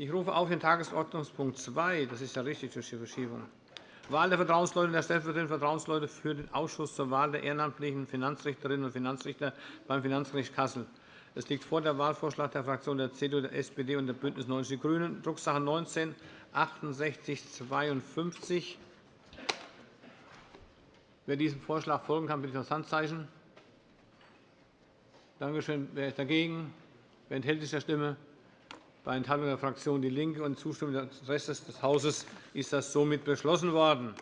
Ich rufe auf den Tagesordnungspunkt 2. Das ist ja richtig durch die Verschiebung. Wahl der Vertrauensleute und der stellvertretenden Vertrauensleute für den Ausschuss zur Wahl der ehrenamtlichen Finanzrichterinnen und Finanzrichter beim Finanzgericht Kassel. Es liegt vor der Wahlvorschlag der Fraktionen der CDU, der SPD und der BÜNDNIS 90 die GRÜNEN, Drucksache 19 6852. Wer diesem Vorschlag folgen kann, bitte ich das Handzeichen. Danke schön. Wer ist dagegen? Wer enthält sich der Stimme? Bei Enthaltung der Fraktion DIE LINKE und Zustimmung des Restes des Hauses ist das somit beschlossen worden.